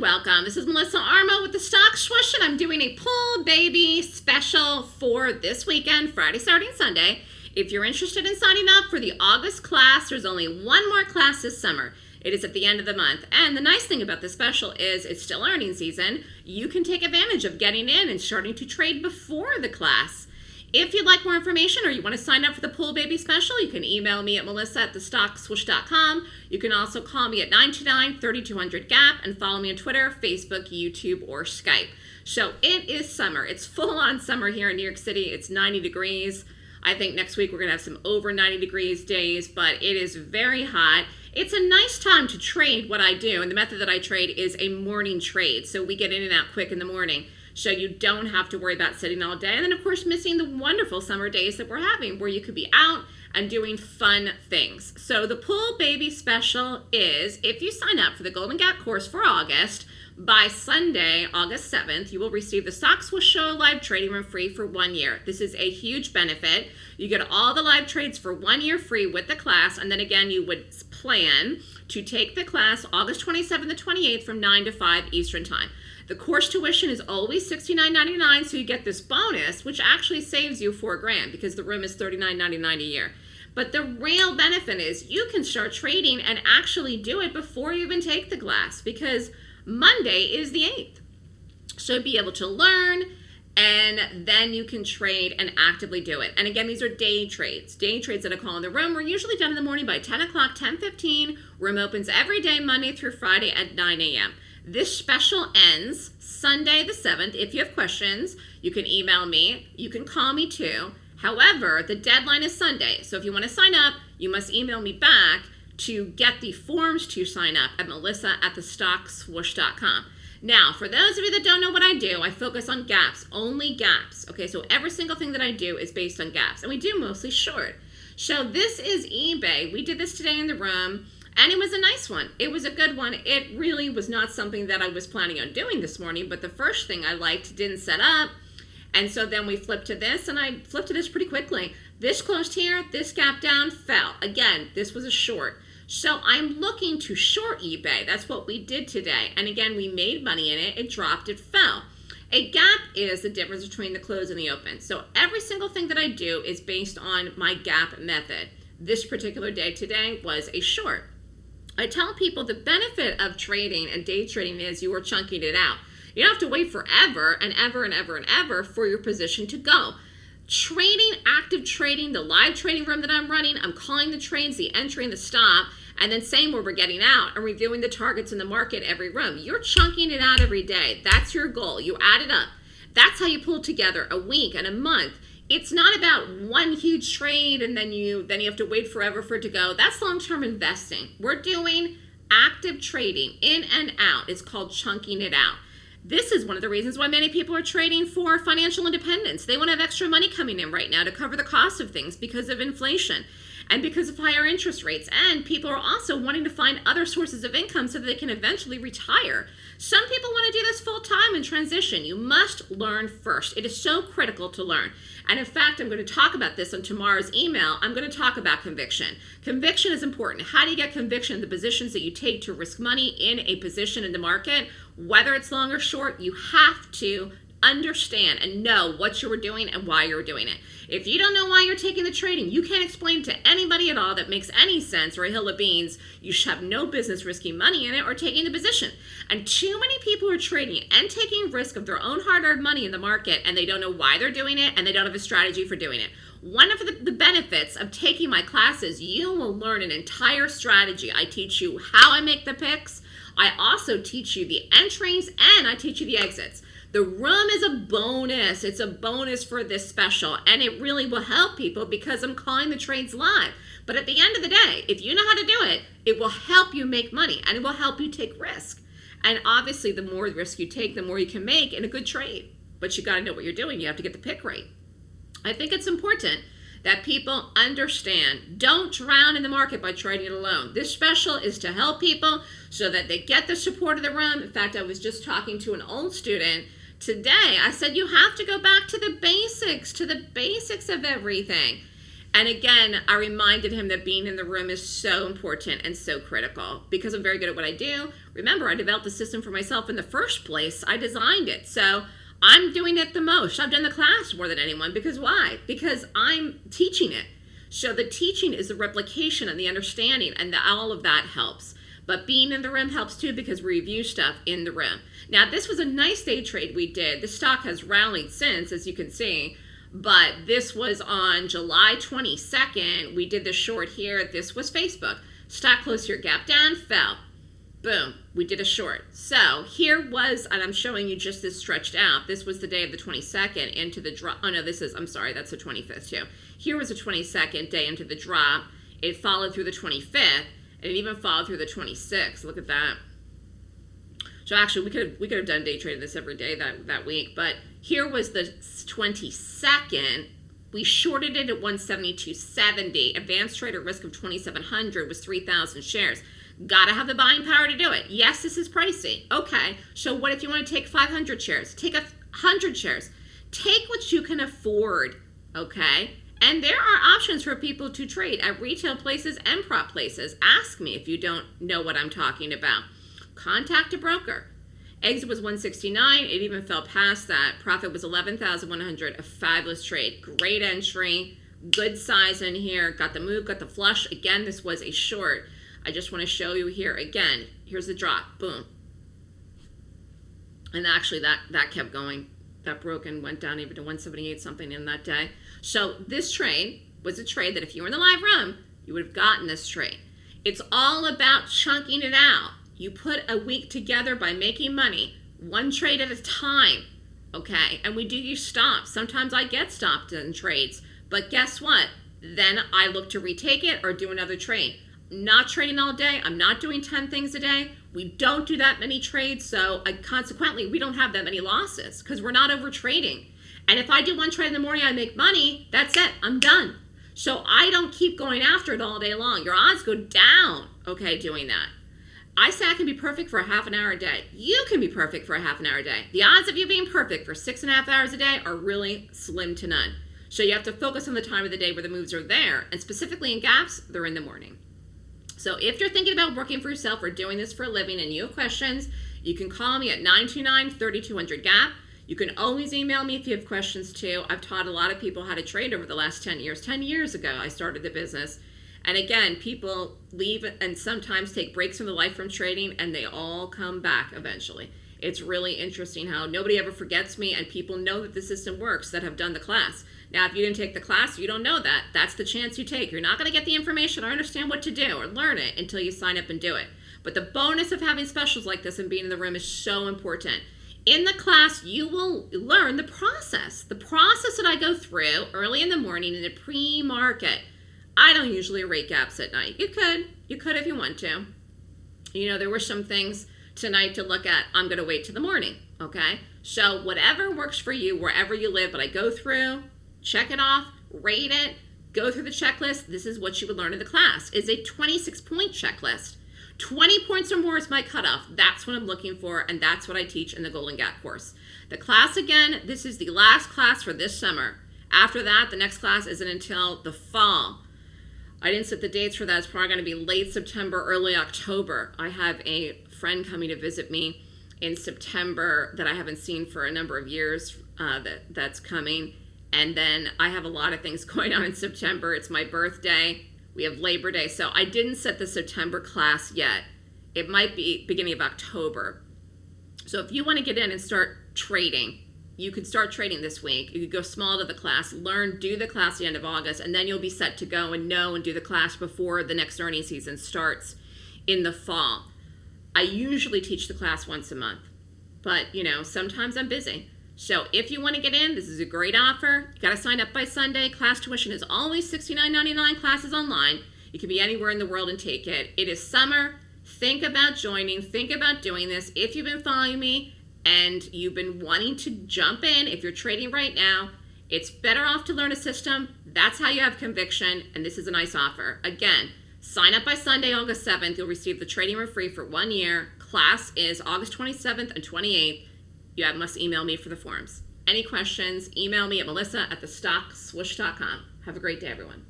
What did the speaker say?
welcome. This is Melissa Armo with the Stock Swoosh, and I'm doing a pull baby special for this weekend, Friday, Saturday, and Sunday. If you're interested in signing up for the August class, there's only one more class this summer. It is at the end of the month. And the nice thing about this special is it's still earning season. You can take advantage of getting in and starting to trade before the class. If you'd like more information or you want to sign up for the Pool Baby Special, you can email me at melissa at thestockswoosh.com. You can also call me at 929-3200-GAP and follow me on Twitter, Facebook, YouTube, or Skype. So it is summer. It's full-on summer here in New York City. It's 90 degrees. I think next week we're going to have some over 90 degrees days, but it is very hot. It's a nice time to trade what I do, and the method that I trade is a morning trade. So we get in and out quick in the morning so you don't have to worry about sitting all day. And then, of course, missing the wonderful summer days that we're having where you could be out and doing fun things. So the Pool Baby Special is, if you sign up for the Golden Gap course for August, by Sunday, August 7th, you will receive the Stock Swoosh live trading room free for one year. This is a huge benefit. You get all the live trades for one year free with the class, and then again, you would plan to take the class August 27th to 28th from 9 to 5 Eastern Time. The course tuition is always $69.99, so you get this bonus, which actually saves you four grand because the room is $39.99 a year. But the real benefit is you can start trading and actually do it before you even take the class because Monday is the 8th. So be able to learn and then you can trade and actively do it. And again, these are day trades. Day trades that I call in the room. We're usually done in the morning by 10 o'clock, 10.15. Room opens every day, Monday through Friday at 9 a.m. This special ends Sunday the 7th. If you have questions, you can email me. You can call me too. However, the deadline is Sunday. So if you want to sign up, you must email me back to get the forms to sign up at melissa at thestockswoosh.com. Now, for those of you that don't know what I do, I focus on gaps, only gaps. Okay, so every single thing that I do is based on gaps, and we do mostly short. So this is eBay. We did this today in the room. And it was a nice one. It was a good one. It really was not something that I was planning on doing this morning, but the first thing I liked didn't set up. And so then we flipped to this, and I flipped to this pretty quickly. This closed here, this gap down, fell. Again, this was a short. So I'm looking to short eBay. That's what we did today. And again, we made money in it. It dropped, it fell. A gap is the difference between the close and the open. So every single thing that I do is based on my gap method. This particular day today was a short. I tell people the benefit of trading and day trading is you are chunking it out. You don't have to wait forever and ever and ever and ever for your position to go. Trading, active trading, the live trading room that I'm running, I'm calling the trades, the entry and the stop, and then saying where we're getting out and reviewing the targets in the market every room. You're chunking it out every day. That's your goal. You add it up. That's how you pull together a week and a month it's not about one huge trade and then you then you have to wait forever for it to go. That's long-term investing. We're doing active trading in and out. It's called chunking it out. This is one of the reasons why many people are trading for financial independence. They want to have extra money coming in right now to cover the cost of things because of inflation and because of higher interest rates. And people are also wanting to find other sources of income so that they can eventually retire. Some people want to do this full time and transition. You must learn first. It is so critical to learn. And in fact, I'm going to talk about this on tomorrow's email. I'm going to talk about conviction. Conviction is important. How do you get conviction in the positions that you take to risk money in a position in the market? Whether it's long or short, you have to understand and know what you were doing and why you were doing it. If you don't know why you're taking the trading, you can't explain to anybody at all that makes any sense or a hill of beans, you should have no business risking money in it or taking the position. And too many people are trading and taking risk of their own hard-earned money in the market and they don't know why they're doing it and they don't have a strategy for doing it. One of the, the benefits of taking my classes, you will learn an entire strategy. I teach you how I make the picks. I also teach you the entries and I teach you the exits. The room is a bonus. It's a bonus for this special, and it really will help people because I'm calling the trades live. But at the end of the day, if you know how to do it, it will help you make money and it will help you take risk. And obviously, the more risk you take, the more you can make in a good trade. But you got to know what you're doing. You have to get the pick right. I think it's important that people understand. Don't drown in the market by trading it alone. This special is to help people so that they get the support of the room. In fact, I was just talking to an old student today. I said you have to go back to the basics, to the basics of everything. And again, I reminded him that being in the room is so important and so critical because I'm very good at what I do. Remember, I developed the system for myself in the first place. I designed it. So I'm doing it the most. I've done the class more than anyone because why? Because I'm teaching it. So the teaching is the replication and the understanding, and the, all of that helps. But being in the room helps too because we review stuff in the room. Now, this was a nice day trade we did. The stock has rallied since, as you can see. But this was on July 22nd. We did the short here. This was Facebook. Stock closed here, gap down, fell. Boom, we did a short. So here was, and I'm showing you just this stretched out. This was the day of the 22nd into the drop. Oh no, this is, I'm sorry, that's the 25th too. Here was the 22nd day into the drop. It followed through the 25th, and it even followed through the 26th. Look at that. So actually, we could have, we could have done day trading this every day that, that week, but here was the 22nd. We shorted it at 172.70. Advanced trader risk of 2,700 was 3,000 shares. Gotta have the buying power to do it. Yes, this is pricey. Okay, so what if you want to take 500 shares? Take a 100 shares. Take what you can afford, okay? And there are options for people to trade at retail places and prop places. Ask me if you don't know what I'm talking about. Contact a broker. Exit was 169. It even fell past that. Profit was 11,100. A fabulous trade. Great entry. Good size in here. Got the move, got the flush. Again, this was a short. I just want to show you here again. Here's the drop. Boom. And actually, that, that kept going. That broke and went down even to 178 something in that day. So this trade was a trade that if you were in the live room, you would have gotten this trade. It's all about chunking it out. You put a week together by making money, one trade at a time, okay? And we do use stops. Sometimes I get stopped in trades, but guess what? Then I look to retake it or do another trade. Not trading all day. I'm not doing 10 things a day. We don't do that many trades, so I, consequently, we don't have that many losses because we're not over trading. And if I do one trade in the morning, I make money, that's it, I'm done. So I don't keep going after it all day long. Your odds go down, okay, doing that. I say I can be perfect for a half an hour a day. You can be perfect for a half an hour a day. The odds of you being perfect for six and a half hours a day are really slim to none. So you have to focus on the time of the day where the moves are there. And specifically in gaps, they're in the morning. So if you're thinking about working for yourself or doing this for a living and you have questions, you can call me at 929-3200-GAP. You can always email me if you have questions too. I've taught a lot of people how to trade over the last 10 years. 10 years ago, I started the business. And again, people leave and sometimes take breaks from the life from trading and they all come back eventually. It's really interesting how nobody ever forgets me and people know that the system works that have done the class. Now, if you didn't take the class, you don't know that. That's the chance you take. You're not going to get the information or understand what to do or learn it until you sign up and do it. But the bonus of having specials like this and being in the room is so important. In the class, you will learn the process. The process that I go through early in the morning in the pre-market I don't usually rate gaps at night. You could. You could if you want to. You know, there were some things tonight to look at. I'm going to wait till the morning. Okay? So whatever works for you, wherever you live, but I go through, check it off, rate it, go through the checklist. This is what you would learn in the class. Is a 26 point checklist. 20 points or more is my cutoff. That's what I'm looking for, and that's what I teach in the Golden Gap course. The class, again, this is the last class for this summer. After that, the next class isn't until the fall. I didn't set the dates for that. It's probably going to be late September, early October. I have a friend coming to visit me in September that I haven't seen for a number of years uh, that, that's coming. And then I have a lot of things going on in September. It's my birthday. We have Labor Day. So I didn't set the September class yet. It might be beginning of October. So if you want to get in and start trading, you could start trading this week. You could go small to the class, learn, do the class the end of August, and then you'll be set to go and know and do the class before the next earning season starts in the fall. I usually teach the class once a month, but you know, sometimes I'm busy. So if you want to get in, this is a great offer. You got to sign up by Sunday. Class tuition is always $69.99. Classes online. You can be anywhere in the world and take it. It is summer. Think about joining. Think about doing this. If you've been following me, and you've been wanting to jump in, if you're trading right now, it's better off to learn a system. That's how you have conviction, and this is a nice offer. Again, sign up by Sunday, August 7th. You'll receive the trading room free for one year. Class is August 27th and 28th. You have, must email me for the forms. Any questions, email me at melissa at thestockswoosh.com. Have a great day, everyone.